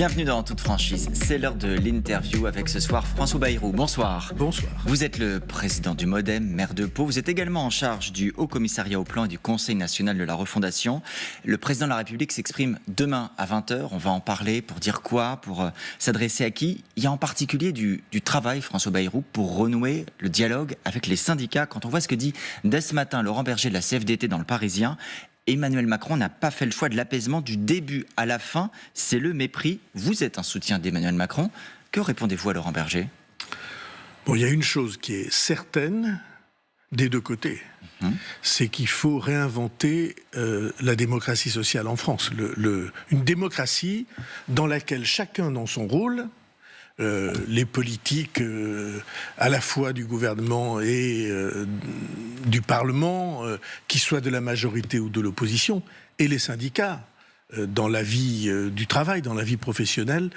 Bienvenue dans Toute Franchise. C'est l'heure de l'interview avec ce soir François Bayrou. Bonsoir. Bonsoir. Vous êtes le président du Modem, maire de Pau. Vous êtes également en charge du Haut Commissariat au Plan et du Conseil national de la refondation. Le président de la République s'exprime demain à 20h. On va en parler pour dire quoi, pour euh, s'adresser à qui. Il y a en particulier du, du travail, François Bayrou, pour renouer le dialogue avec les syndicats. Quand on voit ce que dit dès ce matin Laurent Berger de la CFDT dans le Parisien, Emmanuel Macron n'a pas fait le choix de l'apaisement du début à la fin. C'est le mépris. Vous êtes un soutien d'Emmanuel Macron. Que répondez-vous à Laurent Berger? Bon, il y a une chose qui est certaine des deux côtés. Mhm. C'est qu'il faut réinventer euh, la démocratie sociale en France. une démocratie dans laquelle chacun dans son rôle euh, les politiques euh, à la fois du gouvernement et euh, du Parlement, qu'ils soient de la majorité ou de l'opposition, et les syndicats dans la vie du travail, dans la vie professionnelle,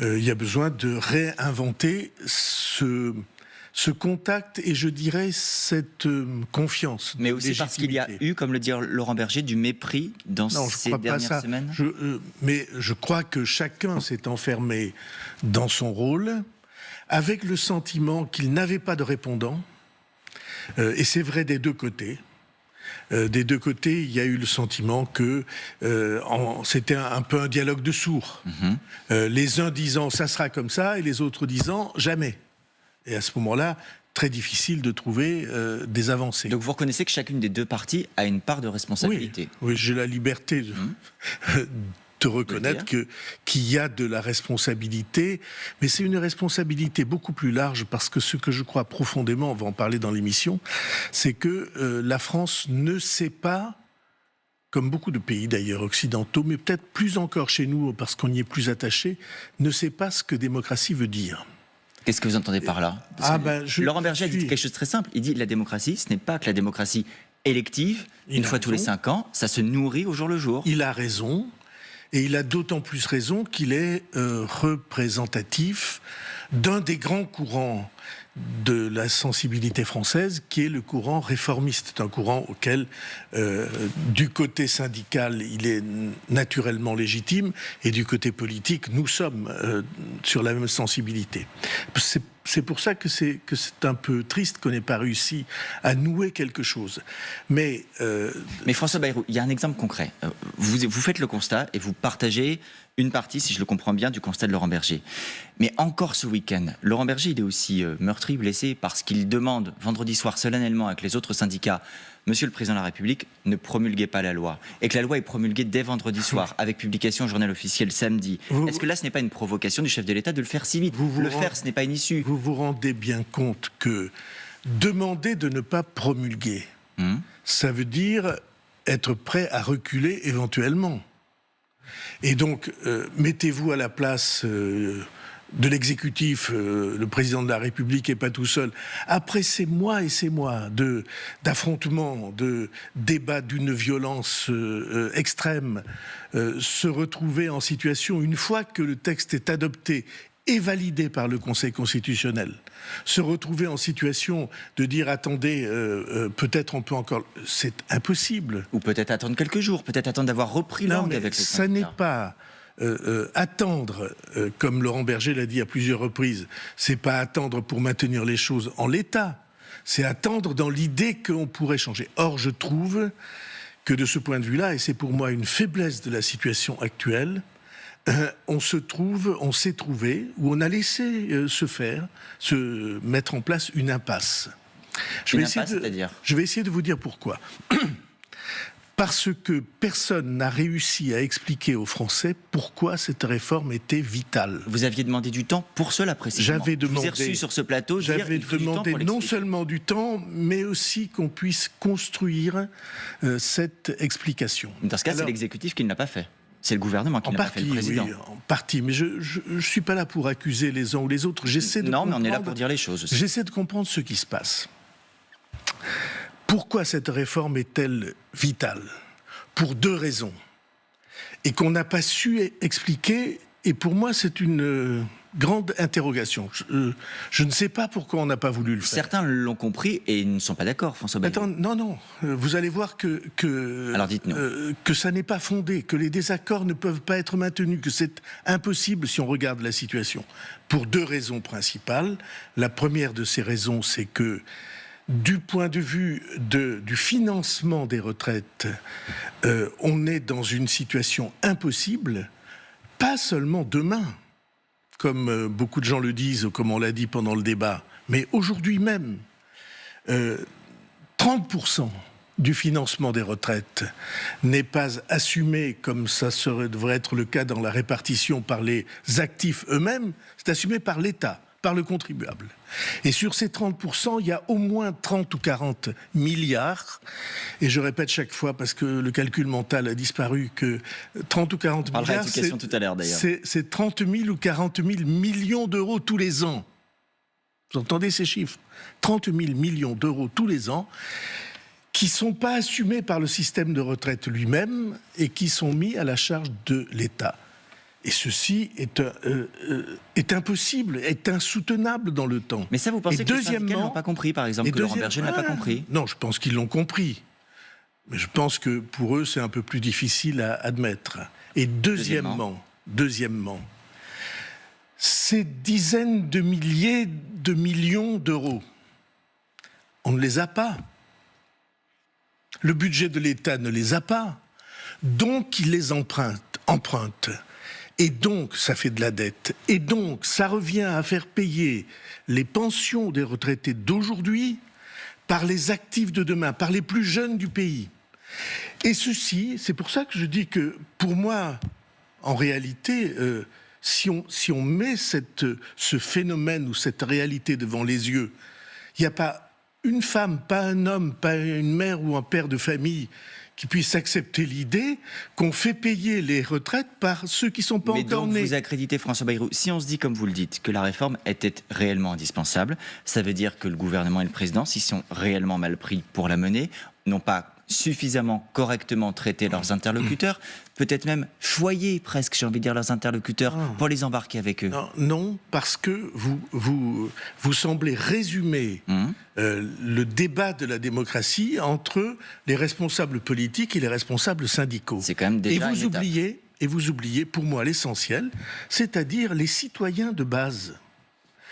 il y a besoin de réinventer ce ce contact et je dirais cette euh, confiance. Mais aussi parce qu'il y a eu, comme le dit Laurent Berger, du mépris dans ces dernières semaines euh, Mais je crois que chacun s'est enfermé dans son rôle avec le sentiment qu'il n'avait pas de répondant. Euh, et c'est vrai des deux côtés. des deux côtés, il y a eu le sentiment que c'était un, peu un dialogue de sourds. Mhm. les uns disant ça sera comme ça et les autres disant jamais. Et à ce moment-là, très difficile de trouver euh, des avancées. Donc vous reconnaissez que chacune des deux parties a une part de responsabilité Oui, j'ai la liberté de, hum. reconnaître qu'il y a de la responsabilité, mais c'est une responsabilité beaucoup plus large parce que ce que je crois profondément, on va en parler dans l'émission, c'est que euh, la France ne sait pas comme beaucoup de pays d'ailleurs occidentaux, mais peut-être plus encore chez nous parce qu'on y est plus attaché, ne sait pas ce que démocratie veut dire. Qu'est-ce que vous entendez par là? Ah ben, Laurent Berger a dit quelque chose de très simple. Il dit la démocratie, ce n'est pas que la démocratie élective, une fois tous les cinq ans, ça se nourrit au jour le jour. Il a raison, et il a d'autant plus raison qu'il est euh, représentatif d'un des grands courants de la sensibilité française, qui est le courant réformiste, un courant auquel, euh, du côté syndical, il est naturellement légitime, et du côté politique, nous sommes euh, sur la même sensibilité. C'est pour ça que c'est que c'est un peu triste qu'on n'ait pas réussi à nouer quelque chose. Mais euh, mais François Bayrou, il y a un exemple concret. Vous vous faites le constat et vous partagez une partie, si je le comprends bien, du constat de Laurent Berger. Mais encore ce week-end, Laurent Berger, il est aussi euh, meurtri, blessé, parce qu'il demande vendredi soir solennellement avec les autres syndicats, Monsieur le Président de la République, ne promulguez pas la loi. Et que la loi est promulguée dès vendredi soir, avec publication au journal officiel samedi. Est-ce que là, ce n'est pas une provocation du chef de l'État de le faire si vite? Vous, Le faire, ce n'est pas une issue. Vous vous rendez bien compte que demander de ne pas promulguer, hmm? ça veut dire être prêt à reculer éventuellement. Et donc, euh, mettez-vous à la place euh, de l'exécutif, euh, le président de la République n'est pas tout seul. Après ces mois et ces mois d'affrontements, de débats d'une violence extrême, se retrouver en situation, une fois que le texte est adopté et validé par le Conseil constitutionnel, se retrouver en situation de dire attendez, euh, euh, peut-être on peut encore, c'est impossible. Ou peut-être attendre quelques jours, peut-être attendre d'avoir repris langue avec les Ça n'est pas euh, attendre, comme Laurent Berger l'a dit à plusieurs reprises, c'est pas attendre pour maintenir les choses en l'état, c'est attendre dans l'idée qu'on pourrait changer. Or, je trouve que de ce point de vue-là, et c'est pour moi une faiblesse de la situation actuelle, euh, on se trouve, on s'est trouvé, ou on a laissé euh, se faire, se mettre en place une impasse. Je, vais, impasse, essayer je vais essayer de vous dire pourquoi. Parce que personne n'a réussi à expliquer aux Français pourquoi cette réforme était vitale. Vous aviez demandé du temps pour cela précisément. J'avais demandé. Vous reçu sur ce plateau. J'avais demandé non seulement du temps, mais aussi qu'on puisse construire euh, cette explication. Dans ce cas, c'est l'exécutif qui ne l'a pas fait. C'est le gouvernement qui l'a fait, le président. Oui, en partie, mais je ne suis pas là pour accuser les uns ou les autres. J'essaie de non, mais on est là pour dire les choses. J'essaie de comprendre ce qui se passe. Pourquoi cette réforme est-elle vitale? Pour deux raisons. Et qu'on n'a pas su expliquer Et pour moi, c'est une grande interrogation. Je, je, ne sais pas pourquoi on n'a pas voulu le faire. Certains l'ont compris et ne sont pas d'accord, François Bayrou. Attends, non, non. Vous allez voir que que, Alors dites-nous. Euh, que ça n'est pas fondé, que les désaccords ne peuvent pas être maintenus, que c'est impossible si on regarde la situation. Pour deux raisons principales. La première de ces raisons, c'est que du point de vue de, du financement des retraites, euh, on est dans une situation impossible, pas seulement demain, comme euh, beaucoup de gens le disent, comme on l'a dit pendant le débat, mais aujourd'hui même, 30% euh, du financement des retraites n'est pas assumé comme ça devrait être le cas dans la répartition par les actifs eux-mêmes, c'est assumé par l'État par le contribuable. Et sur ces 30%, il y a au moins 30 ou 40 milliards. Et je répète chaque fois, parce que le calcul mental a disparu, que 30 ou 40 milliards, c'est 30 000 ou 40 000 millions d'euros tous les ans. Vous entendez ces chiffres? 30 000 millions d'euros tous les ans qui ne sont pas assumés par le système de retraite lui-même et qui sont mis à la charge de l'État. Et ceci est, euh, euh, est, impossible, est insoutenable dans le temps. Mais ça, vous pensez que deuxièmement, les n'ont pas compris, par exemple, que Laurent Berger n'a pas ah, compris? Non, je pense qu'ils l'ont compris. Mais je pense que pour eux, c'est un peu plus difficile à admettre. Et deuxièmement, deuxièmement, ces dizaines de milliers de millions d'euros, on ne les a pas. Le budget de l'État ne les a pas. Donc il les emprunte. emprunte. Et donc, ça fait de la dette. Et donc, ça revient à faire payer les pensions des retraités d'aujourd'hui par les actifs de demain, par les plus jeunes du pays. Et ceci, c'est pour ça que je dis que, pour moi, en réalité, euh, si, on, met ce phénomène ou cette réalité devant les yeux, il n'y a pas une femme, pas un homme, pas une mère ou un père de famille qui puisse accepter l'idée qu'on fait payer les retraites par ceux qui sont pas Mais encore donc nés. Vous accréditez François Bayrou. Si on se dit, comme vous le dites, que la réforme était réellement indispensable, ça veut dire que le gouvernement et le président, s'ils sont réellement mal pris pour la mener, n'ont pas suffisamment correctement traité leurs interlocuteurs, peut-être même choyer presque, j'ai envie de dire, leurs interlocuteurs ah. pour les embarquer avec eux Non, parce que vous, vous, vous semblez résumer hum. euh, le débat de la démocratie entre les responsables politiques et les responsables syndicaux. C'est quand même déjà et vous oubliez, Et vous oubliez, pour moi, l'essentiel, c'est-à-dire les citoyens de base.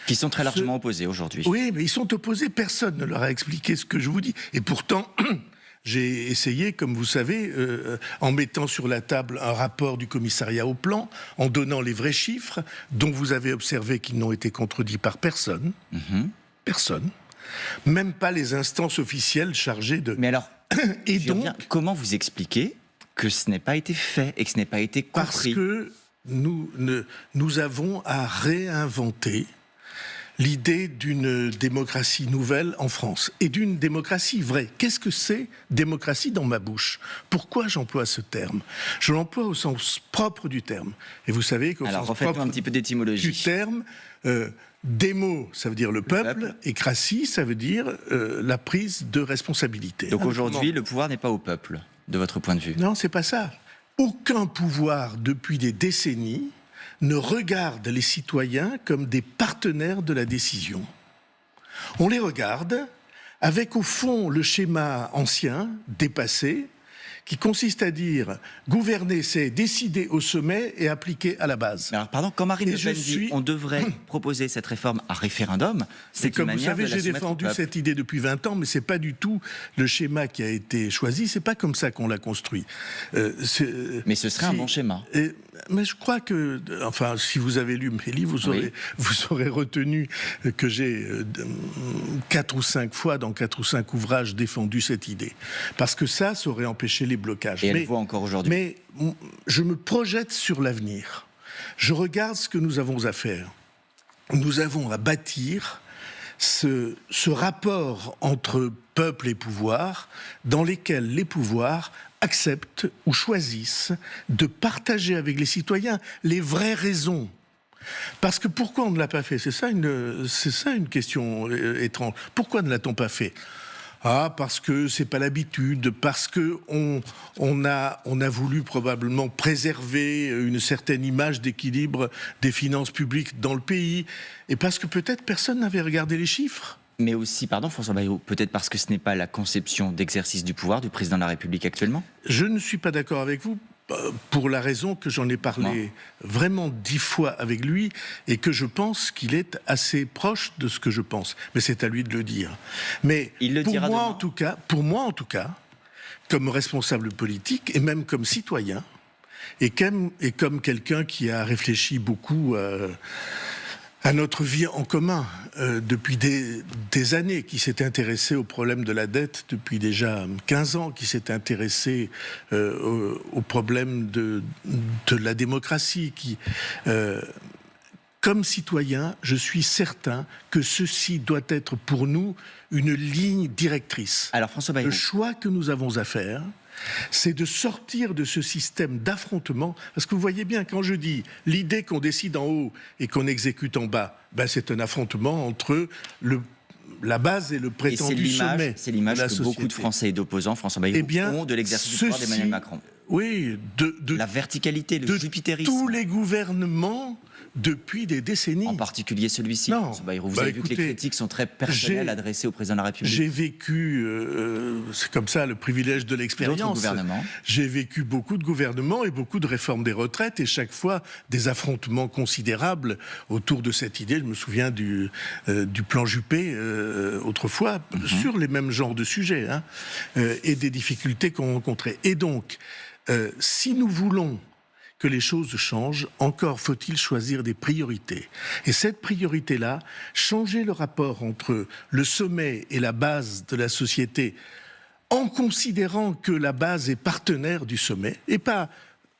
Qui sont très largement opposés aujourd'hui. Oui, mais ils sont opposés, personne ne leur a expliqué ce que je vous dis. Et pourtant, J'ai essayé, comme vous savez, euh, en mettant sur la table un rapport du commissariat au plan, en donnant les vrais chiffres, dont vous avez observé qu'ils n'ont été contredits par personne. Mhm. Personne. Même pas les instances officielles chargées de... Mais alors, et donc, comment vous expliquez que ce n'ait pas été fait et que ce n'ait pas été compris? Parce que nous, nous avons à réinventer l'idée d'une démocratie nouvelle en France et d'une démocratie vraie. Qu'est-ce que c'est démocratie dans ma bouche? Pourquoi j'emploie ce terme? Je l'emploie au sens propre du terme. Et vous savez qu'au sens propre un petit peu d'étymologie. du terme, euh, démo, ça veut dire le peuple, et cratie, ça veut dire euh, la prise de responsabilité. Donc aujourd'hui, le pouvoir n'est pas au peuple, de votre point de vue? Non, c'est pas ça. Aucun pouvoir depuis des décennies ne regarde les citoyens comme des partenaires de la décision. On les regarde avec au fond le schéma ancien, dépassé, qui consiste à dire gouverner, c'est décider au sommet et appliquer à la base. Alors, pardon, quand Marine Le Pen dit on devrait proposer cette réforme à référendum, c'est comme vous savez, j'ai défendu cette idée depuis 20 ans, mais c'est pas du tout le schéma qui a été choisi. C'est pas comme ça qu'on l'a construit. Euh, mais ce serait un bon schéma. Mais je crois que, enfin, si vous avez lu mes livres, vous aurez, vous aurez retenu que j'ai euh, quatre ou cinq fois dans quatre ou cinq ouvrages défendu cette idée, parce que ça, ça aurait empêché les blocages. Et elle mais, voit encore aujourd'hui. Mais je me projette sur l'avenir. Je regarde ce que nous avons à faire. Nous avons à bâtir ce, ce rapport entre peuple et pouvoir dans lesquels les pouvoirs acceptent ou choisissent de partager avec les citoyens les vraies raisons parce que pourquoi on ne l'a pas fait? C'est ça, une, ça une question euh, étrange. Pourquoi ne l'a-t-on pas fait? Ah, parce que c'est pas l'habitude, parce que on, on, a, on a voulu probablement préserver une certaine image d'équilibre des finances publiques dans le pays, et parce que peut-être personne n'avait regardé les chiffres. Mais aussi, pardon François Bayrou, peut-être parce que ce n'est pas la conception d'exercice du pouvoir du président de la République actuellement? Je ne suis pas d'accord avec vous euh, pour la raison que j'en ai parlé vraiment dix fois avec lui et que je pense qu'il est assez proche de ce que je pense. Mais c'est à lui de le dire. Mais pour moi, en tout cas, pour moi en tout cas, comme responsable politique et même comme citoyen, et comme, et comme quelqu'un qui a réfléchi beaucoup. Euh, à notre vie en commun euh, depuis des, années, qui s'est intéressé au problème de la dette depuis déjà 15 ans, qui s'est intéressé euh, au, problème de, de, la démocratie, qui... Euh, comme citoyen, je suis certain que ceci doit être pour nous une ligne directrice. Alors François Bayrou. Le choix que nous avons à faire, c'est de sortir de ce système d'affrontement. Parce que vous voyez bien, quand je dis l'idée qu'on décide en haut et qu'on exécute en bas, ben c'est un affrontement entre le la base et le prétendu sommet. C'est l'image que beaucoup de Français et d'opposants, François Bayrou, eh ont de l'exercice du pouvoir d'Emmanuel Macron. Oui, de, la verticalité, le de Tous les gouvernements depuis des décennies. En particulier celui-ci. Non. Vous bah, avez vu que les critiques sont très personnelles adressées au président de la République. J'ai vécu, euh, c'est comme ça, le privilège de l'expérience. J'ai vécu beaucoup de gouvernements et beaucoup de réformes des retraites et chaque fois des affrontements considérables autour de cette idée. Je me souviens du, euh, du plan Juppé euh, autrefois mhm. sur les mêmes genres de sujets hein, et des difficultés qu'on rencontrait. Et donc, si nous voulons que les choses changent, encore faut-il choisir des priorités. Et cette priorité-là, changer le rapport entre le sommet et la base de la société, en considérant que la base est partenaire du sommet, et pas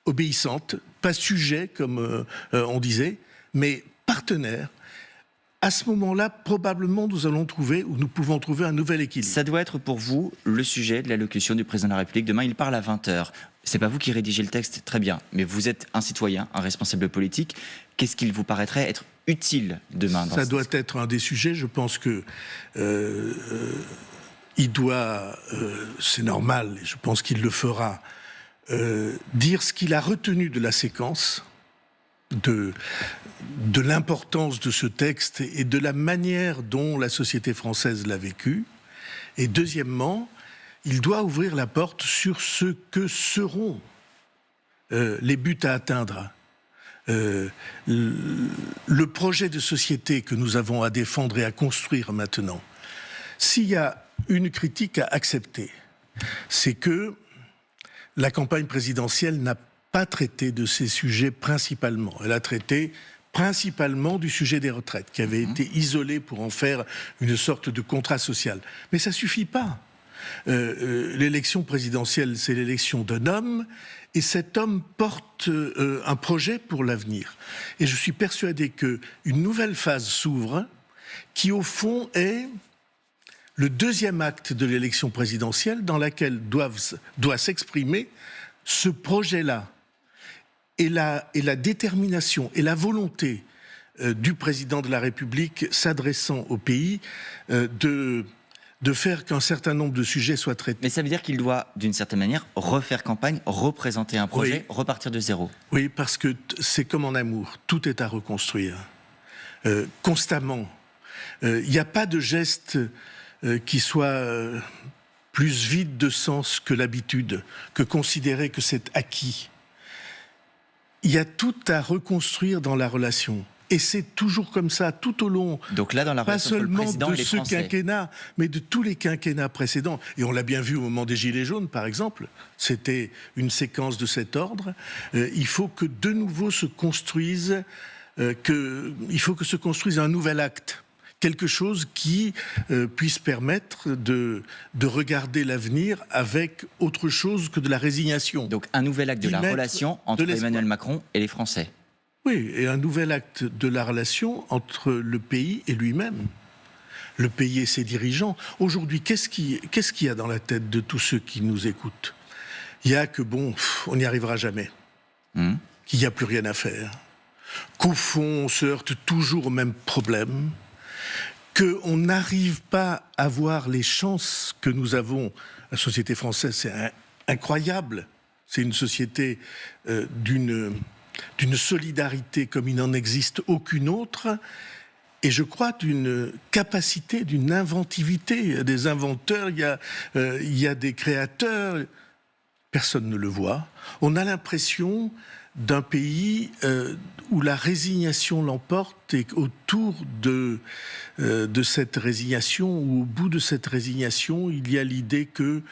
obéissante, pas sujet, comme euh, euh, on disait, mais partenaire, à ce moment-là, probablement, nous allons trouver, ou nous pouvons trouver un nouvel équilibre. Ça doit être pour vous le sujet de l'allocution du président de la République. Demain, il parle à 20h. C'est pas vous qui rédigez le texte, très bien, mais vous êtes un citoyen, un responsable politique. Qu'est-ce qu'il vous paraîtrait être utile demain Ça doit être un des sujets. Je pense que euh, il doit, euh, c'est normal, et je pense qu'il le fera, euh, dire ce qu'il a retenu de la séquence de, de l'importance de ce texte et de la manière dont la société française l'a vécu. Et deuxièmement, il doit ouvrir la porte sur ce que seront euh, les buts à atteindre. Euh, le projet de société que nous avons à défendre et à construire maintenant. S'il y a une critique à accepter, c'est que la campagne présidentielle n'a pas traité de ces sujets principalement. Elle a traité principalement du sujet des retraites, qui avait mhm. été isolé pour en faire une sorte de contrat social. Mais ça suffit pas. Euh, euh, l'élection présidentielle, c'est l'élection d'un homme, et cet homme porte euh, un projet pour l'avenir. Et je suis persuadé qu'une nouvelle phase s'ouvre, qui au fond est le deuxième acte de l'élection présidentielle dans laquelle doit s'exprimer ce projet-là et la, détermination et la volonté du président de la République s'adressant au pays de de faire qu'un certain nombre de sujets soient traités. Mais ça veut dire qu'il doit, d'une certaine manière, refaire campagne, représenter un projet, repartir de zéro. Oui, parce que c'est comme en amour, tout est à reconstruire, euh, constamment. Il n'y a pas de geste qui soit plus vide de sens que l'habitude, que considérer que c'est acquis il y a tout à reconstruire dans la relation. Et c'est toujours comme ça tout au long. Donc là, dans la pas seulement de ce quinquennat, mais de tous les quinquennats précédents. Et on l'a bien vu au moment des Gilets jaunes, par exemple. C'était une séquence de cet ordre. Euh, il faut que de nouveau se construise, euh, que, il faut que se construise un nouvel acte quelque chose qui euh, puisse permettre de, de regarder l'avenir avec autre chose que de la résignation. Donc un nouvel acte de la relation entre Emmanuel Macron et les Français. Oui, et un nouvel acte de la relation entre le pays et lui-même. Le pays et ses dirigeants. Aujourd'hui, qu'est-ce qu'il y a dans la tête de tous ceux qui nous écoutent? Il y a que, bon, on n'y arrivera jamais. Hmm. Qu'il n'y a plus rien à faire. Qu'au fond, on se heurte toujours au même problème qu'on n'arrive pas à voir les chances que nous avons. La société française, c'est incroyable. C'est une société euh, d'une solidarité comme il n'en existe aucune autre. Et je crois d'une capacité, d'une inventivité. Il y a des inventeurs, il y a, euh, des créateurs. Personne ne le voit. On a l'impression d'un pays euh, où la résignation l'emporte et autour de, euh, de cette résignation, ou au bout de cette résignation, il y a l'idée que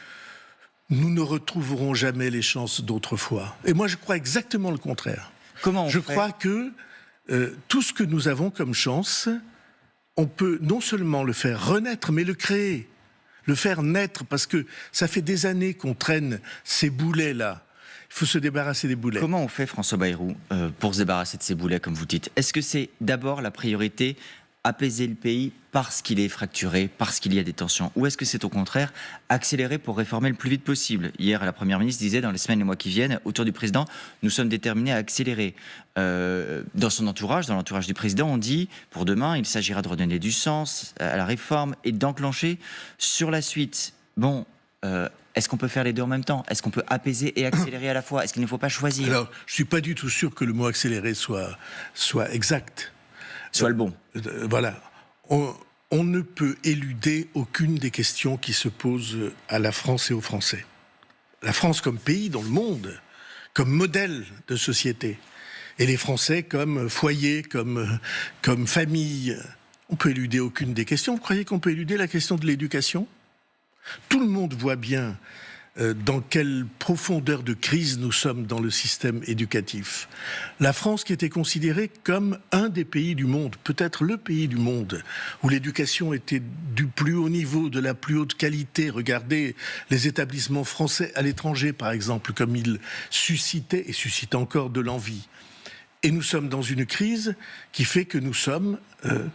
nous ne retrouverons jamais les chances d'autrefois. Et moi, je crois exactement le contraire. Comment Je crois que euh, tout ce que nous avons comme chance, on peut non seulement le faire renaître, mais le créer, le faire naître, parce que ça fait des années qu'on traîne ces boulets-là. Il faut se débarrasser des boulets. Comment on fait, François Bayrou, euh, pour se débarrasser de ces boulets, comme vous dites? Est-ce que c'est d'abord la priorité apaiser le pays parce qu'il est fracturé, parce qu'il y a des tensions Ou est-ce que c'est au contraire accélérer pour réformer le plus vite possible? Hier, la Première ministre disait dans les semaines et mois qui viennent, autour du président, nous sommes déterminés à accélérer. Euh, dans son entourage, dans l'entourage du président, on dit, pour demain, il s'agira de redonner du sens à la réforme et d'enclencher sur la suite. Bon, euh, est-ce qu'on peut faire les deux en même temps? Est-ce qu'on peut apaiser et accélérer à la fois? Est-ce qu'il ne faut pas choisir? Alors, je suis pas du tout sûr que le mot accélérer soit, soit exact. Soit le bon. Euh, euh, voilà. On, on, ne peut éluder aucune des questions qui se posent à la France et aux Français. La France comme pays dans le monde, comme modèle de société, et les Français comme foyer, comme, comme famille. On peut éluder aucune des questions. Vous croyez qu'on peut éluder la question de l'éducation? Tout le monde voit bien dans quelle profondeur de crise nous sommes dans le système éducatif? La France qui était considérée comme un des pays du monde, peut-être le pays du monde, où l'éducation était du plus haut niveau, de la plus haute qualité. Regardez les établissements français à l'étranger, par exemple, comme ils suscitaient et suscitent encore de l'envie. Et nous sommes dans une crise qui fait que nous sommes euh,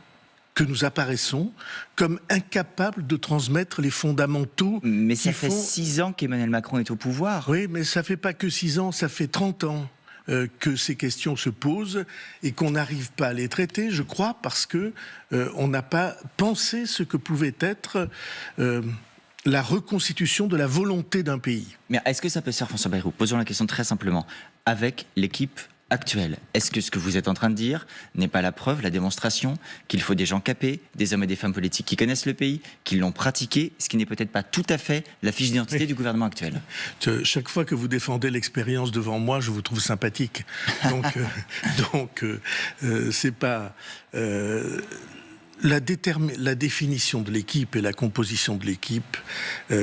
que nous apparaissons comme incapables de transmettre les fondamentaux. Mais ça fait six ans qu'Emmanuel Macron est au pouvoir. Oui, mais ça fait pas que six ans, ça fait 30 ans. Euh, que ces questions se posent et qu'on n'arrive pas à les traiter, je crois, parce que euh, on n'a pas pensé ce que pouvait être euh, la reconstitution de la volonté d'un pays. Mais est-ce que ça peut se faire, François Bayrou? Posons la question très simplement. Avec l'équipe actuelle. Est-ce que ce que vous êtes en train de dire n'est pas la preuve, la démonstration qu'il faut des gens capés, des hommes et des femmes politiques qui connaissent le pays, qui l'ont pratiqué, ce qui n'est peut-être pas tout à fait la fiche d'identité du gouvernement actuel? Chaque fois que vous défendez l'expérience devant moi, je vous trouve sympathique. Donc, euh, donc euh, euh, c'est pas... La, la, définition de l'équipe et la composition de l'équipe,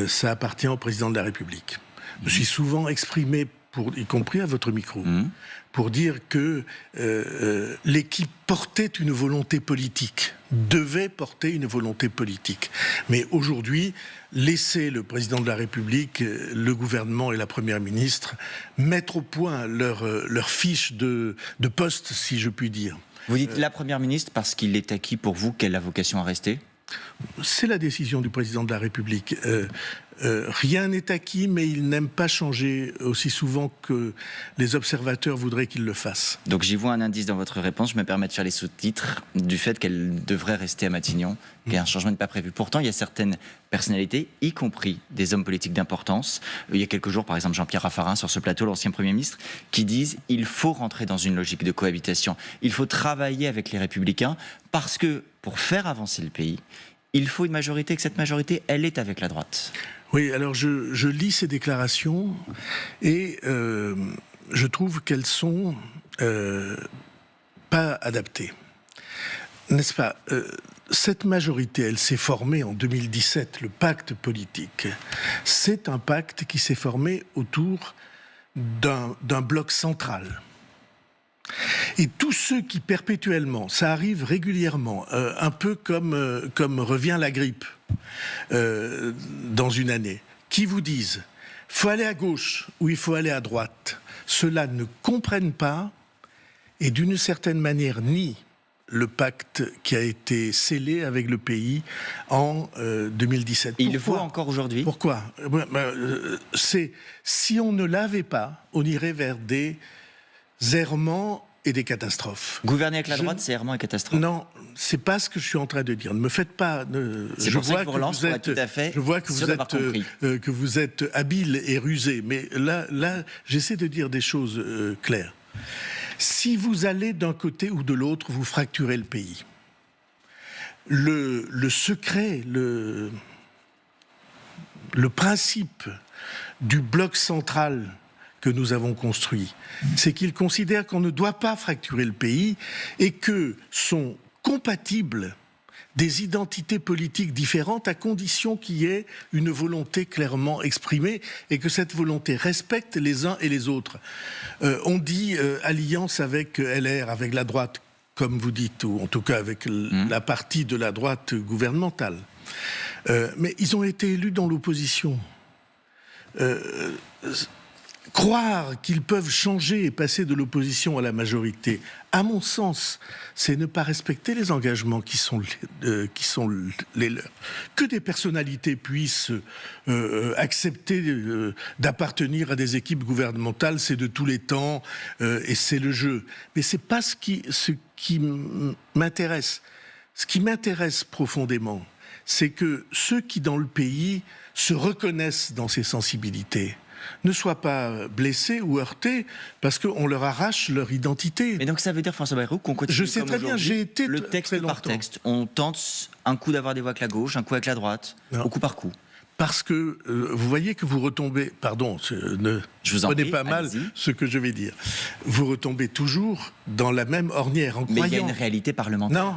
ça appartient au président de la République. Je suis souvent exprimé, pour, y compris à votre micro, mmh pour dire que euh, euh, l'équipe portait une volonté politique, devait porter une volonté politique. Mais aujourd'hui, laisser le président de la République, le gouvernement et la première ministre mettre au point leur, euh, leur fiche de, de poste, si je puis dire. Vous dites la première ministre parce qu'il est acquis pour vous qu'elle a vocation à rester? C'est la décision du président de la République. Euh, euh, rien n'est acquis, mais il n'aime pas changer aussi souvent que les observateurs voudraient qu'il le fasse. Donc j'y vois un indice dans votre réponse. Je me permets de faire les sous-titres du fait qu'elle devrait rester à Matignon, qu'un changement n'est pas prévu. Pourtant, il y a certaines personnalités, y compris des hommes politiques d'importance. Il y a quelques jours, par exemple, Jean-Pierre Raffarin sur ce plateau, l'ancien Premier ministre, qui disent il faut rentrer dans une logique de cohabitation. Il faut travailler avec les Républicains parce que pour faire avancer le pays, il faut une majorité, que cette majorité, elle est avec la droite. Oui, alors je, lis ces déclarations et euh, je trouve qu'elles sont euh, pas adaptées. N'est-ce pas? Euh, Cette majorité, elle s'est formée en 2017, le pacte politique. C'est un pacte qui s'est formé autour d'un bloc central. Et tous ceux qui perpétuellement, ça arrive régulièrement, euh, un peu comme, euh, comme revient la grippe euh, dans une année, qui vous disent faut aller à gauche ou il faut aller à droite, ceux-là ne comprennent pas et d'une certaine manière nient le pacte qui a été scellé avec le pays en 2017. il le faut encore aujourd'hui? Pourquoi? C'est si on ne l'avait pas, on irait vers des errements et des catastrophes. Gouverner avec la droite, c'est vraiment une catastrophe. Non, c'est pas ce que je suis en train de dire. Ne me faites pas. je, vois que vous êtes, tout à fait je vois que vous êtes, euh, que vous êtes habile et rusé. Mais là, là, j'essaie de dire des choses euh, claires. Si vous allez d'un côté ou de l'autre, vous fracturez le pays. Le, le secret, le, le principe du bloc central que nous avons construit, c'est qu'il considère qu'on ne doit pas fracturer le pays et que sont compatibles des identités politiques différentes à condition qu'il y ait une volonté clairement exprimée et que cette volonté respecte les uns et les autres. Euh, on dit euh, alliance avec LR, avec la droite, comme vous dites, ou en tout cas avec mmh. la partie de la droite gouvernementale. Euh, mais ils ont été élus dans l'opposition. Croire qu'ils peuvent changer et passer de l'opposition à la majorité, à mon sens, c'est ne pas respecter les engagements qui sont, les, euh, les leurs. Que des personnalités puissent euh, euh, accepter d'appartenir à des équipes gouvernementales, c'est de tous les temps et c'est le jeu. Mais c'est pas ce qui m'intéresse. Ce qui m'intéresse profondément, c'est que ceux qui dans le pays se reconnaissent dans ces sensibilités, ne soient pas blessés ou heurtés parce qu'on leur arrache leur identité. Mais donc ça veut dire, François Bayrou, qu'on continue Je sais très bien, j'ai été le texte par texte. On tente un coup d'avoir des voix avec la gauche, un coup avec la droite, au coup par coup. Parce que euh, vous voyez que vous retombez, pardon, ne je vous en prenez pas mal ce que je vais dire. Vous retombez toujours dans la même ornière en Mais il y a une réalité parlementaire. Non,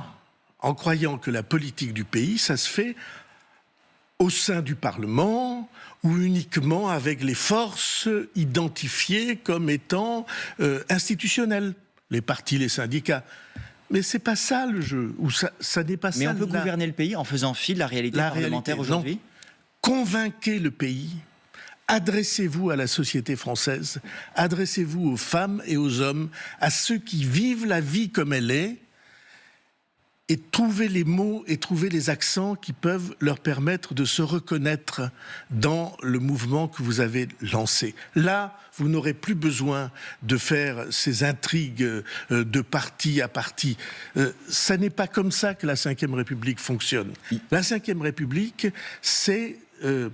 en croyant que la politique du pays, ça se fait au sein du Parlement, ou uniquement avec les forces identifiées comme étant euh, institutionnelles, les partis, les syndicats. Mais c'est pas ça le jeu, ou ça, ça n'est pas Mais ça. Mais on peut gouverner le pays en faisant fi de la réalité parlementaire aujourd'hui? Convainquez le pays, adressez-vous à la société française, adressez-vous aux femmes et aux hommes, à ceux qui vivent la vie comme elle est, et trouver les mots et trouver les accents qui peuvent leur permettre de se reconnaître dans le mouvement que vous avez lancé. Là, vous n'aurez plus besoin de faire ces intrigues euh, de parti à parti. Euh, ça n'est pas comme ça que la Ve République fonctionne. La Ve République, c'est euh,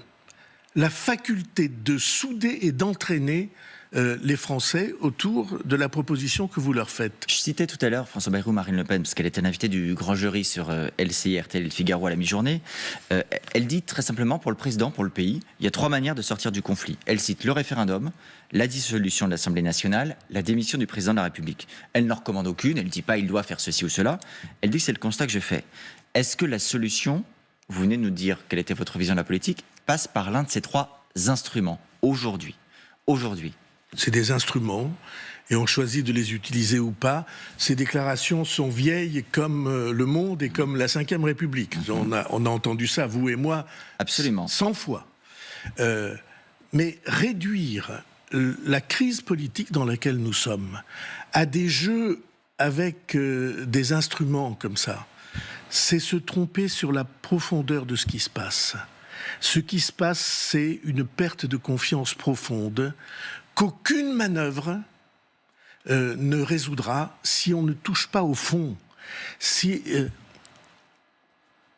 la faculté de souder et d'entraîner euh, les Français autour de la proposition que vous leur faites. Je citais tout à l'heure François Bayrou, Marine Le Pen, parce qu'elle était invitée du grand jury sur euh, LCI, RTL Figaro à la mi-journée. Euh, elle dit très simplement pour le président, pour le pays, il y a trois manières de sortir du conflit. Elle cite le référendum, la dissolution de l'Assemblée nationale, la démission du président de la République. Elle n'en recommande aucune, elle ne dit pas il doit faire ceci ou cela. Elle dit c'est le constat que je fais. Est-ce que la solution, vous venez de nous dire quelle était votre vision de la politique, passe par l'un de ces trois instruments aujourd'hui? Aujourd'hui, c'est des instruments et on choisit de les utiliser ou pas. Ces déclarations sont vieilles comme euh, le monde et comme la Ve République. On a, on a entendu ça, vous et moi, Absolument. 100 fois. Euh, mais réduire la crise politique dans laquelle nous sommes à des jeux avec euh, des instruments comme ça, c'est se tromper sur la profondeur de ce qui se passe. Ce qui se passe, c'est une perte de confiance profonde qu'aucune manœuvre euh, ne résoudra si on ne touche pas au fond. Si, euh,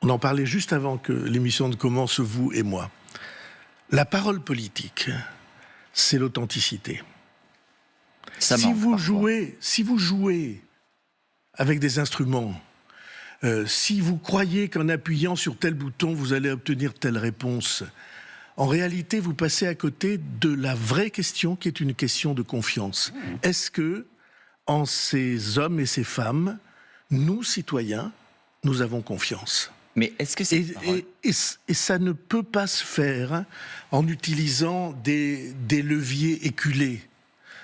on en parlait juste avant que l'émission ne commence, vous et moi. La parole politique, c'est l'authenticité. Si vous jouez, si vous jouez avec des instruments, euh, si vous croyez qu'en appuyant sur tel bouton, vous allez obtenir telle réponse, en réalité, vous passez à côté de la vraie question qui est une question de confiance. Est-ce que, en ces hommes et ces femmes, nous, citoyens, nous avons confiance? Mais est-ce que c'est et, et, ça ne peut pas se faire en utilisant des, des leviers éculés.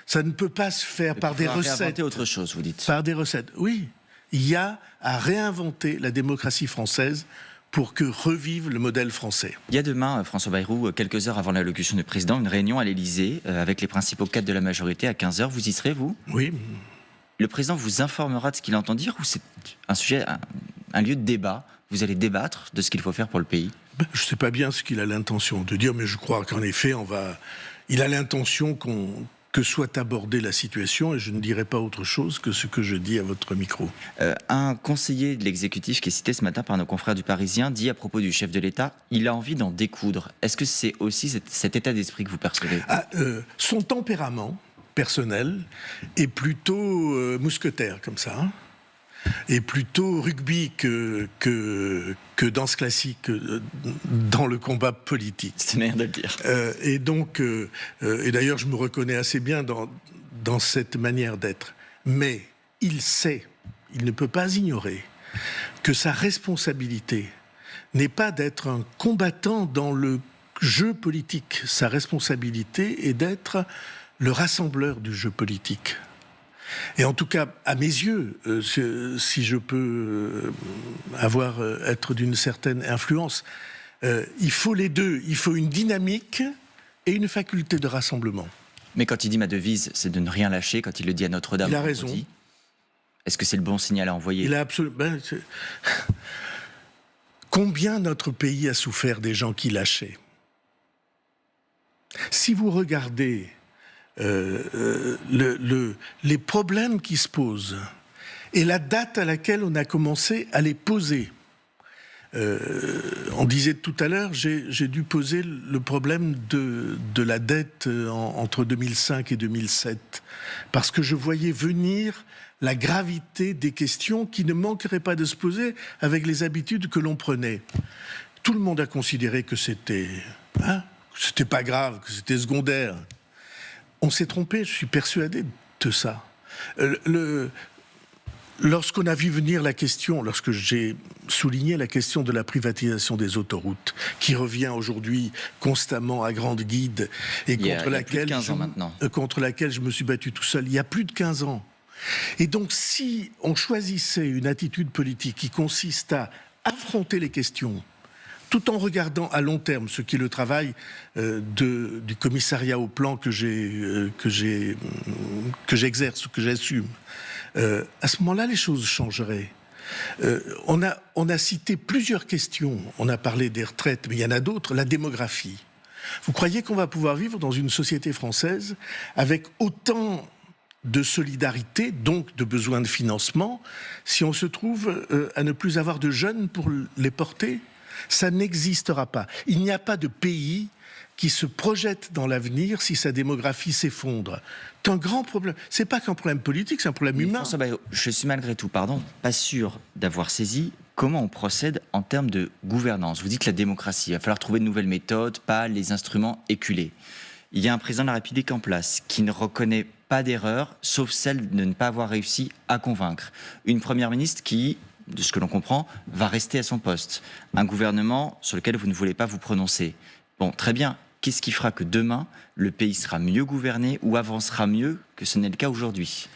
Ça ne peut pas se faire par des recettes. autre chose, vous dites. Par des recettes. Oui, il y a à réinventer la démocratie française pour que revive le modèle français. Il y a demain, euh, François Bayrou, euh, quelques heures avant l'allocution du président, une réunion à l'Élysée euh, avec les principaux cadres de la majorité à 15h. Vous y serez, vous? Oui. Le président vous informera de ce qu'il entend dire ou c'est un sujet, un, lieu de débat? Vous allez débattre de ce qu'il faut faire pour le pays? Ben, Je ne sais pas bien ce qu'il a l'intention de dire, mais je crois qu'en effet, on va. Il a l'intention qu'on que soit abordée la situation et je ne dirai pas autre chose que ce que je dis à votre micro. Euh, un conseiller de l'exécutif qui est cité ce matin par nos confrères du Parisien dit à propos du chef de l'État, il a envie d'en découdre. Est-ce que c'est aussi cet, état d'esprit que vous percevez? Ah, euh, Son tempérament personnel est plutôt euh, mousquetaire comme ça. Hein et plutôt rugby que, que, que danse classique euh, dans le combat politique. C'est bien de le dire. Euh, et donc, euh, et d'ailleurs, je me reconnais assez bien dans, dans cette manière d'être. Mais il sait, il ne peut pas ignorer que sa responsabilité n'est pas d'être un combattant dans le jeu politique. Sa responsabilité est d'être le rassembleur du jeu politique. Et en tout cas, à mes yeux, euh, si je peux euh, avoir euh, être d'une certaine influence, il faut les deux. Il faut une dynamique et une faculté de rassemblement. Mais quand il dit ma devise, c'est de ne rien lâcher. Quand il le dit à Notre-Dame, il a raison. Est-ce que c'est le bon signal à envoyer? Il a absolument. Ben, Combien notre pays a souffert des gens qui lâchaient? Si vous regardez euh, euh, le, les problèmes qui se posent et la date à laquelle on a commencé à les poser. Euh, on disait tout à l'heure, j'ai dû poser le problème de, de la dette entre 2005 et 2007, parce que je voyais venir la gravité des questions qui ne manqueraient pas de se poser avec les habitudes que l'on prenait. Tout le monde a considéré que c'était hein, c'était pas grave, que c'était secondaire. On s'est trompé, je suis persuadé de ça. Euh, lorsqu'on a vu venir la question, lorsque j'ai souligné la question de la privatisation des autoroutes, qui revient aujourd'hui constamment à grande guide et contre, laquelle je, euh, contre laquelle je me suis battu tout seul, il y a plus de 15 ans. Et donc si on choisissait une attitude politique qui consiste à affronter les questions, tout en regardant à long terme ce qui est le travail euh, du commissariat au plan que euh, que j'exerce, que j'assume. Euh, à ce moment-là, les choses changeraient. on, a, on a cité plusieurs questions. On a parlé des retraites, mais il y en a d'autres. La démographie. Vous croyez qu'on va pouvoir vivre dans une société française avec autant de solidarité, donc de besoin de financement, si on se trouve à ne plus avoir de jeunes pour les porter? Ça n'existera pas. Il n'y a pas de pays qui se projette dans l'avenir si sa démographie s'effondre. C'est un grand problème. C'est pas qu'un problème politique, c'est un problème humain. je suis malgré tout, pardon, pas sûr d'avoir saisi comment on procède en termes de gouvernance. Vous dites la démocratie, il va falloir trouver de nouvelles méthodes, pas les instruments éculés. Il y a un président de la République en place qui ne reconnaît pas d'erreur, sauf celle de ne pas avoir réussi à convaincre. Une première ministre qui de ce que l'on comprend, va rester à son poste. Un gouvernement sur lequel vous ne voulez pas vous prononcer. Bon, très bien. Qu'est-ce qui fera que demain, le pays sera mieux gouverné ou avancera mieux que ce n'est le cas aujourd'hui?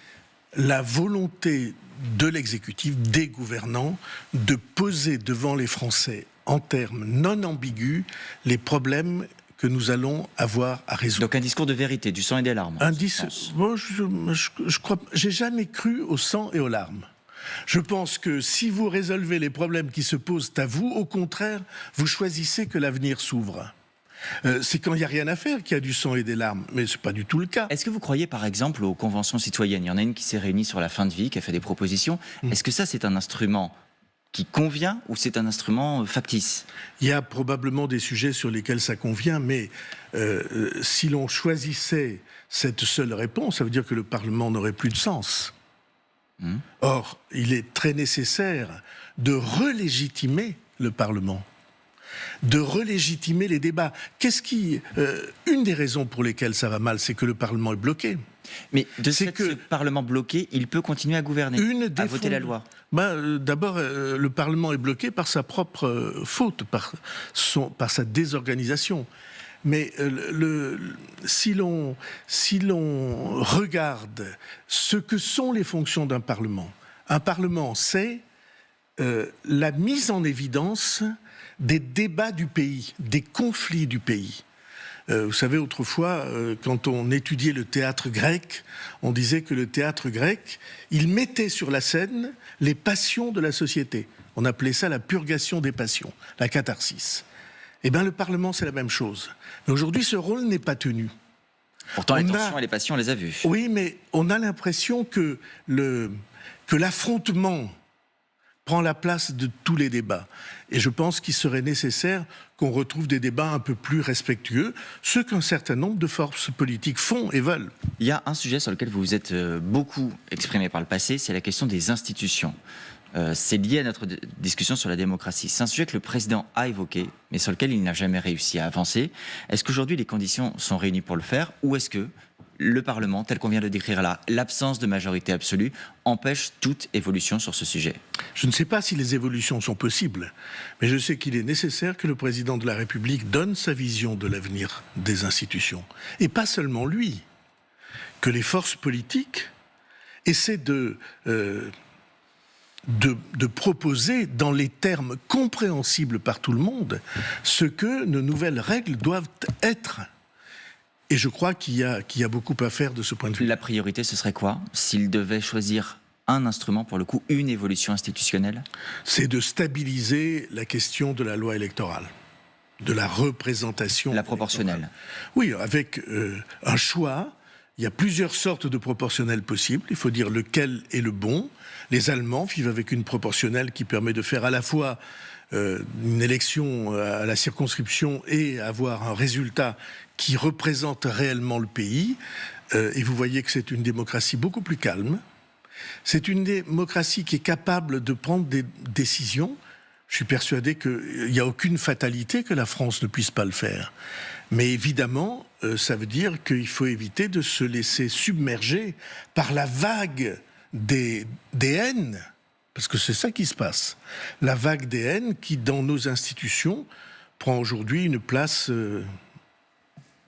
La volonté de l'exécutif, des gouvernants, de poser devant les Français, en termes non ambigus, les problèmes que nous allons avoir à résoudre. Donc un discours de vérité, du sang et des larmes. Un discours. je, je, je crois, j'ai jamais cru au sang et aux larmes. Je pense que si vous résolvez les problèmes qui se posent à vous, au contraire, vous choisissez que l'avenir s'ouvre. Euh, c'est quand il n'y a rien à faire qu'il y a du sang et des larmes, mais ce n'est pas du tout le cas. Est-ce que vous croyez par exemple aux conventions citoyennes? Il y en a une qui s'est réunie sur la fin de vie, qui a fait des propositions. Hmm. Est-ce que ça c'est un instrument qui convient ou c'est un instrument euh, factice? Il y a probablement des sujets sur lesquels ça convient, mais euh, si l'on choisissait cette seule réponse, ça veut dire que le Parlement n'aurait plus de sens. Hmm. Or, il est très nécessaire de relégitimer le Parlement, de relégitimer les débats. Qu'est-ce qui, euh, une des raisons pour lesquelles ça va mal, c'est que le Parlement est bloqué. Mais de ce que, Parlement bloqué, il peut continuer à gouverner, à voter la loi. Ben, euh, D'abord, euh, le Parlement est bloqué par sa propre faute, par, son, par sa désorganisation. Mais euh, si l'on regarde ce que sont les fonctions d'un Parlement, un Parlement, c'est euh, la mise en évidence des débats du pays, des conflits du pays. Euh, vous savez, autrefois, quand on étudiait le théâtre grec, on disait que le théâtre grec, il mettait sur la scène les passions de la société. On appelait ça la purgation des passions, la catharsis. Eh bien, le Parlement, c'est la même chose. Mais aujourd'hui, ce rôle n'est pas tenu. Pourtant, les tensions et les passions, on les a vues. Oui, mais on a l'impression que l'affrontement prend la place de tous les débats. Et je pense qu'il serait nécessaire qu'on retrouve des débats un peu plus respectueux, ce qu'un certain nombre de forces politiques font et veulent. Il y a un sujet sur lequel vous vous êtes euh, beaucoup exprimé par le passé, c'est la question des institutions. Euh, c'est lié à notre discussion sur la démocratie. C'est un sujet que le président a évoqué, mais sur lequel il n'a jamais réussi à avancer. Est-ce qu'aujourd'hui les conditions sont réunies pour le faire, ou est-ce que le Parlement, tel qu'on vient de décrire là, l'absence de majorité absolue, empêche toute évolution sur ce sujet? Je ne sais pas si les évolutions sont possibles, mais je sais qu'il est nécessaire que le président de la République donne sa vision de l'avenir des institutions. Et pas seulement lui, que les forces politiques essaient de... Euh, de, de, proposer dans les termes compréhensibles par tout le monde ce que nos nouvelles règles doivent être. Et je crois qu'il y, y, a beaucoup à faire de ce point de vue. La priorité, ce serait quoi? S'il devait choisir un instrument, pour le coup, une évolution institutionnelle? C'est de stabiliser la question de la loi électorale, de la représentation. La proportionnelle. Oui, avec euh, un choix. Il y a plusieurs sortes de proportionnels possibles. Il faut dire lequel est le bon. Les Allemands vivent avec une proportionnelle qui permet de faire à la fois euh, une élection à la circonscription et avoir un résultat qui représente réellement le pays. Euh, et vous voyez que c'est une démocratie beaucoup plus calme. C'est une démocratie qui est capable de prendre des décisions. Je suis persuadé qu'il n'y a aucune fatalité que la France ne puisse pas le faire. Mais évidemment, euh, ça veut dire qu'il faut éviter de se laisser submerger par la vague des, des haines parce que c'est ça qui se passe. La vague des haines qui, dans nos institutions, prend aujourd'hui une place euh,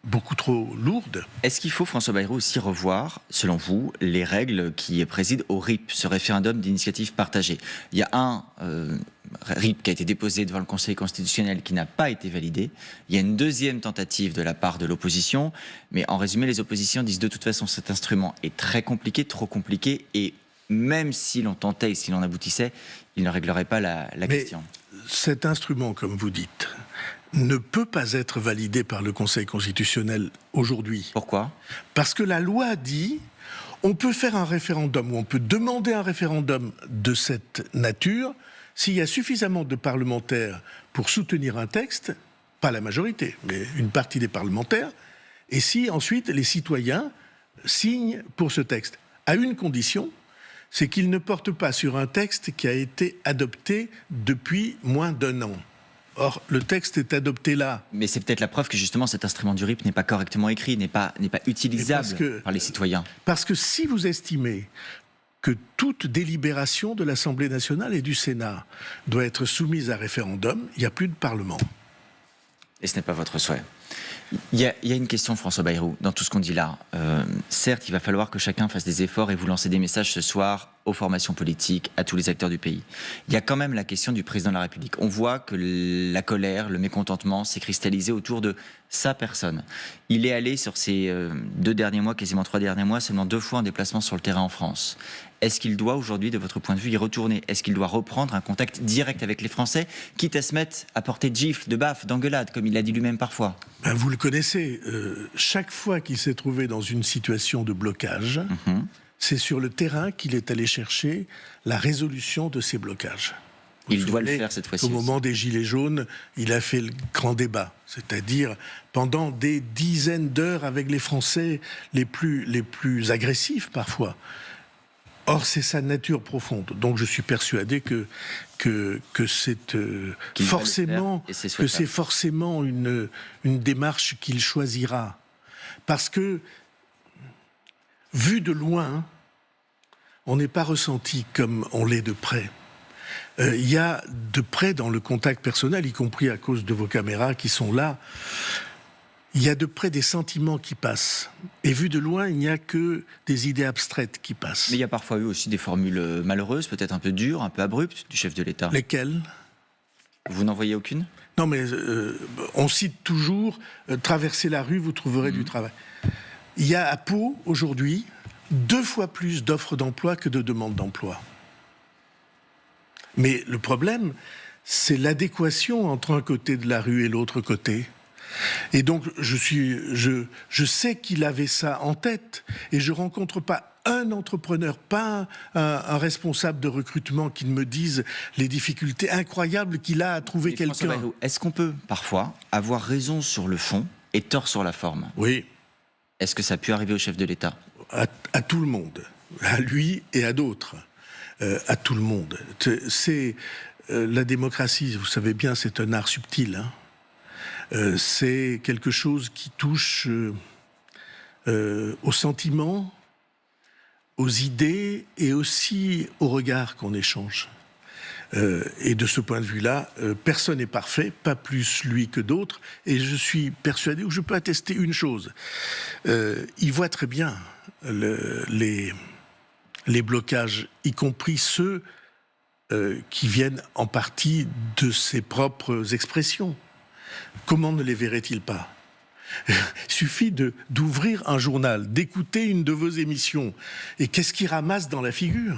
beaucoup trop lourde. Est-ce qu'il faut, François Bayrou, aussi revoir, selon vous, les règles qui président au RIP, ce référendum d'initiative partagée? Il y a un euh, RIP qui a été déposé devant le Conseil constitutionnel qui n'a pas été validé. Il y a une deuxième tentative de la part de l'opposition. Mais en résumé, les oppositions disent de toute façon cet instrument est très compliqué, trop compliqué et même si l'on tentait et si l'on aboutissait, il ne réglerait pas la, la question. Cet instrument, comme vous dites, ne peut pas être validé par le Conseil constitutionnel aujourd'hui. Pourquoi? Parce que la loi dit on peut faire un référendum ou on peut demander un référendum de cette nature s'il y a suffisamment de parlementaires pour soutenir un texte, pas la majorité, mais une partie des parlementaires, et si ensuite les citoyens signent pour ce texte, à une condition, c'est qu'il ne porte pas sur un texte qui a été adopté depuis moins d'un an. Or, le texte est adopté là. Mais c'est peut-être la preuve que justement cet instrument du RIP n'est pas correctement écrit, n'est pas, pas utilisable par les citoyens. Parce que si vous estimez que toute délibération de l'Assemblée nationale et du Sénat doit être soumise à référendum, il n'y a plus de Parlement. Et ce n'est pas votre souhait. Il y, a, une question, François Bayrou, dans tout ce qu'on dit là. Euh, certes, il va falloir que chacun fasse des efforts et vous lancer des messages ce soir aux formations politiques, à tous les acteurs du pays. Il y a quand même la question du président de la République. On voit que la colère, le mécontentement s'est cristallisé autour de sa personne. Il est allé sur ces euh, deux derniers mois, quasiment trois derniers mois, seulement deux fois en déplacement sur le terrain en France. Est-ce qu'il doit aujourd'hui, de votre point de vue, y retourner? Est-ce qu'il doit reprendre un contact direct avec les Français, quitte à se mettre à porter de gifles, de baffes, d'engueulades, comme il l'a dit lui-même parfois? Ben, Vous le connaissez. Euh, chaque fois qu'il s'est trouvé dans une situation de blocage, mhm. c'est sur le terrain qu'il est allé chercher la résolution de ces blocages. il doit le faire cette fois-ci. Au moment des Gilets jaunes, il a fait le grand débat, c'est-à-dire pendant des dizaines d'heures avec les Français les plus, les plus agressifs parfois. Or, c'est sa nature profonde. Donc, je suis persuadé que, que, que c'est euh, forcément, que c'est forcément une, une démarche qu'il choisira. Parce que, vu de loin, on n'est pas ressenti comme on l'est de près. Euh, il y a de près dans le contact personnel, y compris à cause de vos caméras qui sont là, il y a de près des sentiments qui passent. Et vu de loin, il n'y a que des idées abstraites qui passent. Mais il y a parfois eu aussi des formules malheureuses, peut-être un peu dures, un peu abruptes du chef de l'État. Lesquelles? Vous n'en voyez aucune? Non, mais euh, on cite toujours euh, traverser la rue, vous trouverez du mhm. travail. Il y a à Pau, aujourd'hui, deux fois plus d'offres d'emploi que de demandes d'emploi. Mais le problème, c'est l'adéquation entre un côté de la rue et l'autre côté. Et donc, je, suis, je, je sais qu'il avait ça en tête, et je rencontre pas un entrepreneur, pas un, responsable de recrutement qui me dise les difficultés incroyables qu'il a à trouver quelqu'un. Est-ce qu'on peut parfois avoir raison sur le fond et tort sur la forme? Oui. Est-ce que ça a pu arriver au chef de l'État? À, tout le monde, à lui et à d'autres, euh, à tout le monde. C'est euh, la démocratie, vous savez bien, c'est un art subtil. Hein. Euh, c'est quelque chose qui touche au sentiment, aux idées et aussi au regard qu'on échange. Euh, et de ce point de vue-là, euh, personne n'est parfait, pas plus lui que d'autres. Et je suis persuadé, ou je peux attester une chose. Euh, il voit très bien les blocages, y compris ceux qui viennent en partie de ses propres expressions. Comment ne les verrait-il pas? Suffit d'ouvrir un journal, d'écouter une de vos émissions. Et qu'est-ce qui ramasse dans la figure?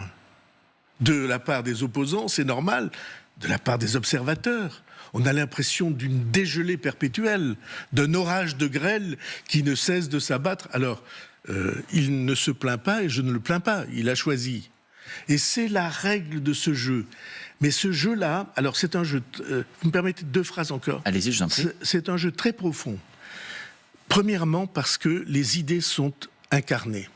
De la part des opposants, c'est normal. De la part des observateurs, on a l'impression d'une dégelée perpétuelle, d'un orage de grêle qui ne cesse de s'abattre. Alors, euh, il ne se plaint pas et je ne le plains pas, il a choisi. Et c'est la règle de ce jeu. Mais ce jeu-là, alors c'est un jeu, euh, vous me permettez deux phrases encore Allez-y, je prie. C'est un jeu très profond. Premièrement, parce que les idées sont incarnées.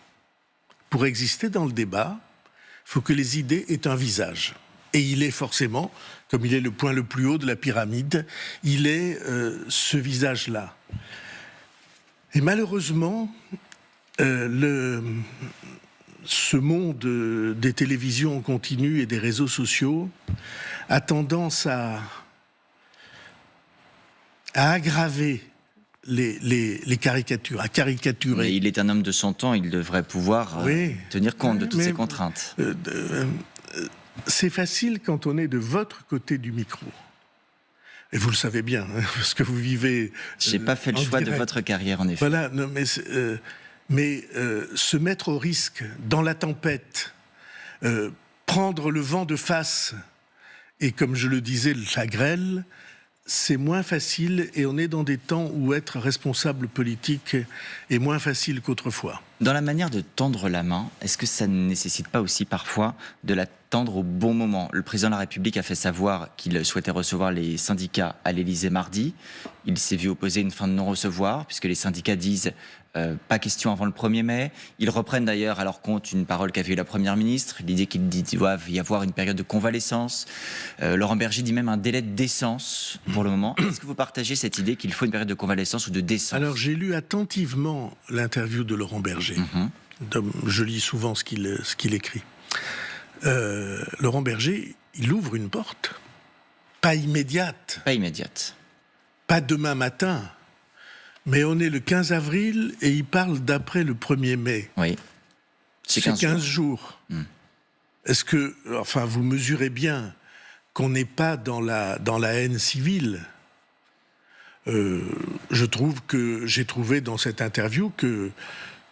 Pour exister dans le débat, il faut que les idées aient un visage. Et il est forcément, comme il est le point le plus haut de la pyramide, il est euh, ce visage-là. Et malheureusement, euh, le, ce monde des télévisions en continu et des réseaux sociaux a tendance à, à aggraver les, caricatures, à caricaturer. Mais il est un homme de son temps, il devrait pouvoir euh, tenir compte de toutes ces contraintes. Euh, euh, c'est facile quand on est de votre côté du micro. Et vous le savez bien, hein, parce que vous vivez. J'ai pas fait le choix de votre carrière, en effet. Voilà, mais, mais se mettre au risque dans la tempête, prendre le vent de face, et comme je le disais, la grêle, c'est moins facile et on est dans des temps où être responsable politique est moins facile qu'autrefois. Dans la manière de tendre la main, est-ce que ça ne nécessite pas aussi parfois de la tendre au bon moment? Le président de la République a fait savoir qu'il souhaitait recevoir les syndicats à l'Élysée mardi. Il s'est vu opposer une fin de non-recevoir, puisque les syndicats disent euh, pas question avant le 1er mai. Ils reprennent d'ailleurs à leur compte une parole qu'avait eu la Première ministre, l'idée qu'il doit y avoir une période de convalescence. Euh, Laurent Berger dit même un délai de décence pour le moment. Est-ce que vous partagez cette idée qu'il faut une période de convalescence ou de décence? Alors j'ai lu attentivement l'interview de Laurent Berger. Mhm. Je lis souvent ce qu'il écrit. Euh, Laurent Berger, il ouvre une porte. Pas immédiate. Pas immédiate. Pas demain matin. Mais on est le 15 avril et il parle d'après le 1er mai. Oui. C'est 15, jours. Hmm. Est-ce que, enfin, vous mesurez bien qu'on n'est pas dans la, dans la haine civile? Euh, Je trouve que j'ai trouvé dans cette interview que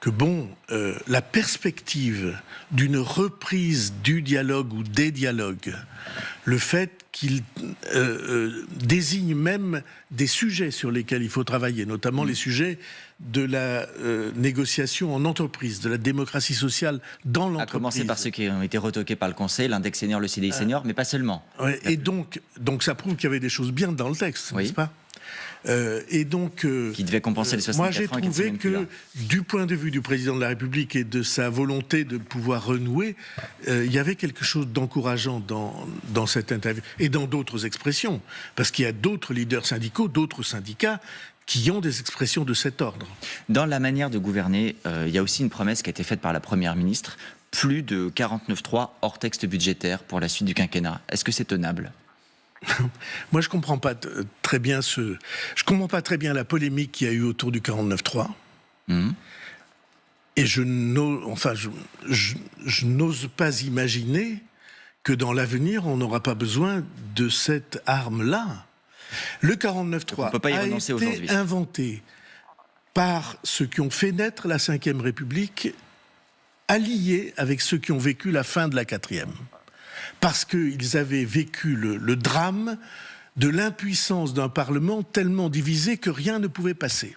que bon, euh, la perspective d'une reprise du dialogue ou des dialogues, le fait qu'il euh, euh, désigne même des sujets sur lesquels il faut travailler, notamment les sujets de la négociation en entreprise, de la démocratie sociale dans l'entreprise. À commencer par ceux qui ont été retoqués par le Conseil, l'index senior, le CDI senior, mais pas seulement. et donc, donc ça prouve qu'il y avait des choses bien dans le texte, n'est-ce pas? Euh, et donc, euh, qui devait compenser les 64 Moi, j'ai trouvé que, du point de vue du président de la République et de sa volonté de pouvoir renouer, euh, il y avait quelque chose d'encourageant dans, dans cette interview et dans d'autres expressions, parce qu'il y a d'autres leaders syndicaux, d'autres syndicats qui ont des expressions de cet ordre. Dans la manière de gouverner, il y a aussi une promesse qui a été faite par la Première ministre, plus de 49.3 hors texte budgétaire pour la suite du quinquennat. Est-ce que c'est tenable? Moi, je comprends pas très bien ce. Je comprends pas très bien la polémique qu'il y a eu autour du 49.3. Mmh. Et je n'ose, enfin, je, n'ose pas imaginer que dans l'avenir, on n'aura pas besoin de cette arme-là. Le 49.3 a été inventé par ceux qui ont fait naître la Ve République, alliés avec ceux qui ont vécu la fin de la Quatrième parce qu'ils avaient vécu le, drame de l'impuissance d'un Parlement tellement divisé que rien ne pouvait passer.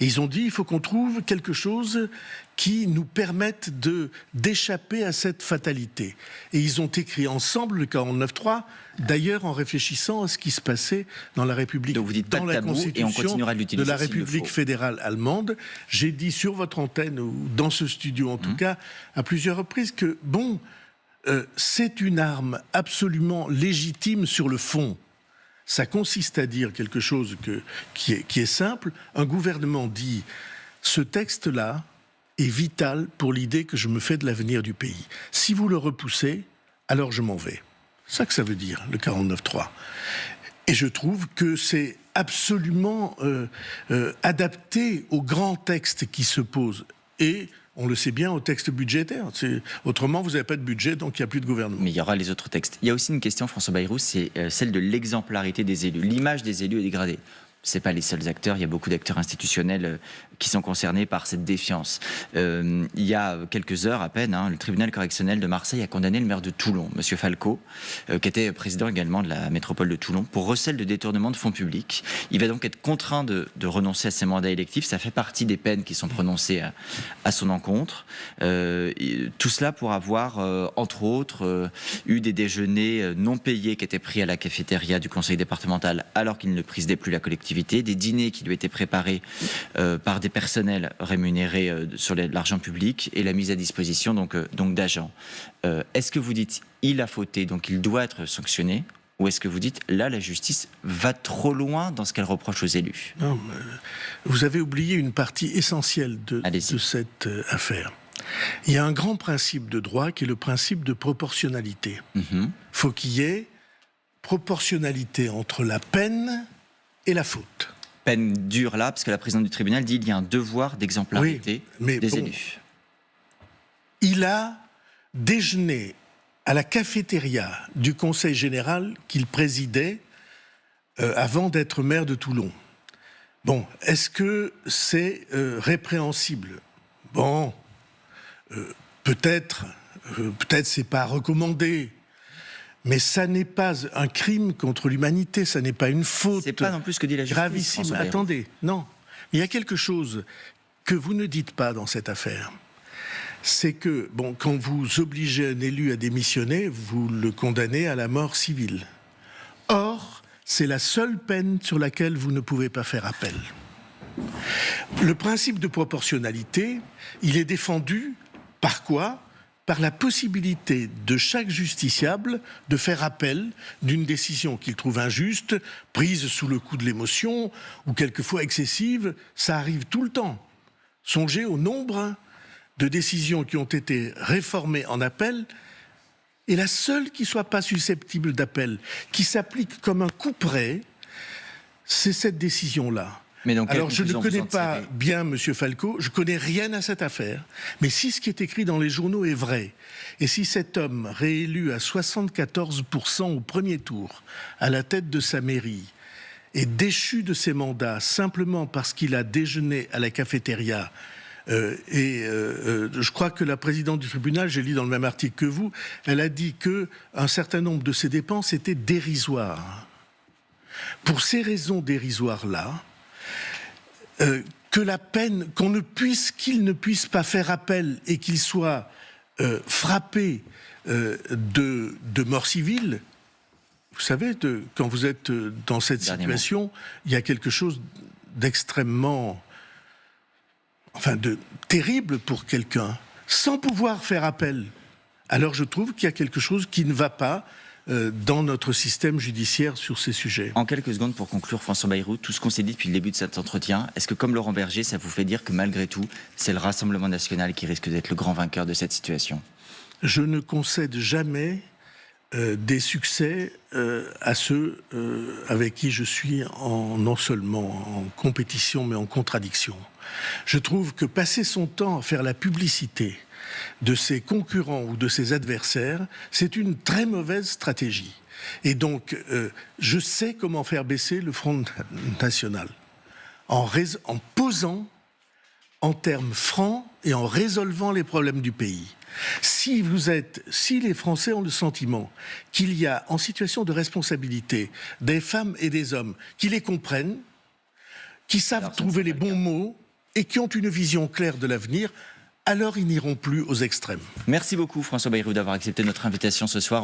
Et ils ont dit, il faut qu'on trouve quelque chose qui nous permette de d'échapper à cette fatalité. Et ils ont écrit ensemble le 49.3, d'ailleurs en réfléchissant à ce qui se passait dans la République, Donc vous dites dans la Constitution de la République fédérale allemande. J'ai dit sur votre antenne ou dans ce studio en tout mmh. cas à plusieurs reprises que bon, euh, c'est une arme absolument légitime sur le fond ça consiste à dire quelque chose qui, est, simple. Un gouvernement dit ce texte-là est vital pour l'idée que je me fais de l'avenir du pays. Si vous le repoussez, alors je m'en vais. C'est ça que ça veut dire, le 49.3. Et je trouve que c'est absolument euh, euh, adapté au grand texte qui se pose. Et on le sait bien au texte budgétaire. Autrement, vous n'avez pas de budget, donc il n'y a plus de gouvernement. Mais il y aura les autres textes. Il y a aussi une question, François Bayrou, c'est euh, celle de l'exemplarité des élus. L'image des élus est dégradée c'est pas les seuls acteurs. Il y a beaucoup d'acteurs institutionnels euh, qui sont concernés par cette défiance. Euh, il y a quelques heures à peine, hein, le tribunal correctionnel de Marseille a condamné le maire de Toulon, Monsieur Falco, euh, qui était président également de la métropole de Toulon, pour recel de détournement de fonds publics. Il va donc être contraint de, renoncer à ses mandats électifs. Ça fait partie des peines qui sont prononcées à, son encontre. tout cela pour avoir, entre autres, eu des déjeuners non payés qui étaient pris à la cafétéria du conseil départemental alors qu'il ne présidait plus la collectivité des dîners qui lui étaient préparés euh, par des personnels rémunérés euh, sur l'argent public et la mise à disposition donc, euh, donc d'agents. est-ce que vous dites il a fauté, donc il doit être sanctionné ou est-ce que vous dites, là, la justice va trop loin dans ce qu'elle reproche aux élus? Non, vous avez oublié une partie essentielle de, de cette affaire. Il y a un grand principe de droit qui est le principe de proportionnalité. Il mhm. faut qu'il y ait proportionnalité entre la peine et la faute. Peine dure là, parce que la présidente du tribunal dit qu'il y a un devoir d'exemplarité des élus. Il a déjeuné à la cafétéria du Conseil général qu'il présidait euh, avant d'être maire de Toulon. Bon, est-ce que c'est euh, répréhensible? Bon, euh, peut-être, peut-être c'est pas recommandé. Mais ça n'est pas un crime contre l'humanité, ça n'est pas une faute. C'est pas non plus ce que dit la justice. Gravissime. Attendez, non. Il y a quelque chose que vous ne dites pas dans cette affaire. C'est que, bon, quand vous obligez un élu à démissionner, vous le condamnez à la mort civile. Or, c'est la seule peine sur laquelle vous ne pouvez pas faire appel. Le principe de proportionnalité, il est défendu par quoi? Par la possibilité de chaque justiciable de faire appel d'une décision qu'il trouve injuste, prise sous le coup de l'émotion ou quelquefois excessive. Ça arrive tout le temps. Songez au nombre de décisions qui ont été réformées en appel et la seule qui soit pas susceptible d'appel, qui s'applique comme un coup près, c'est cette décision-là. Alors, je ne connais pas bien M. Falco, je connais rien à cette affaire, mais si ce qui est écrit dans les journaux est vrai, et si cet homme réélu à 74% au premier tour, à la tête de sa mairie, est déchu de ses mandats simplement parce qu'il a déjeuné à la cafétéria, euh, et euh, euh, je crois que la présidente du tribunal, j'ai lu dans le même article que vous, elle a dit que un certain nombre de ses dépenses étaient dérisoires. Pour ces raisons dérisoires-là, euh, que la peine, qu'on ne puisse, qu'il ne puisse pas faire appel et qu'il soit euh, frappé euh, de, de, mort civile, vous savez, de, quand vous êtes dans cette situation, il y a quelque chose d'extrêmement, enfin, de terrible pour quelqu'un, sans pouvoir faire appel. Alors je trouve qu'il y a quelque chose qui ne va pas dans notre système judiciaire sur ces sujets. En quelques secondes pour conclure, François Bayrou, tout ce qu'on s'est dit depuis le début de cet entretien, est-ce que comme Laurent Berger, ça vous fait dire que malgré tout, c'est le Rassemblement national qui risque d'être le grand vainqueur de cette situation? Je ne concède jamais euh, des succès euh, à ceux avec qui je suis en, non seulement en compétition mais en contradiction. Je trouve que passer son temps à faire la publicité de ses concurrents ou de ses adversaires, c'est une très mauvaise stratégie. Et donc, euh, je sais comment faire baisser le Front National en, en posant en termes francs et en résolvant les problèmes du pays. Si vous êtes, si les Français ont le sentiment qu'il y a en situation de responsabilité des femmes et des hommes qui les comprennent, qui savent trouver les bons mots et qui ont une vision claire de l'avenir, alors ils n'iront plus aux extrêmes. Merci beaucoup François Bayrou d'avoir accepté notre invitation ce soir.